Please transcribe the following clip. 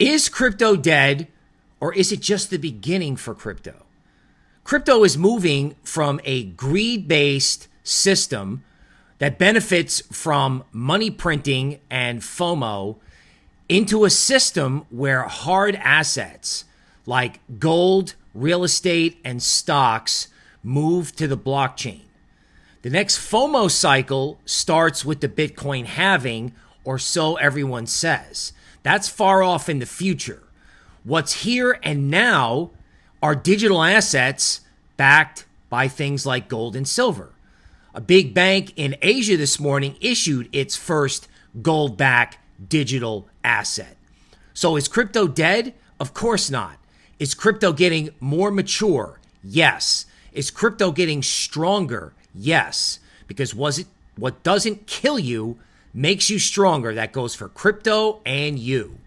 Is crypto dead or is it just the beginning for crypto? Crypto is moving from a greed based system that benefits from money printing and FOMO into a system where hard assets like gold, real estate, and stocks move to the blockchain. The next FOMO cycle starts with the Bitcoin halving, or so everyone says. That's far off in the future. What's here and now are digital assets backed by things like gold and silver. A big bank in Asia this morning issued its first gold backed digital asset. So is crypto dead? Of course not. Is crypto getting more mature? Yes. Is crypto getting stronger? Yes. Because was it what doesn't kill you makes you stronger. That goes for crypto and you.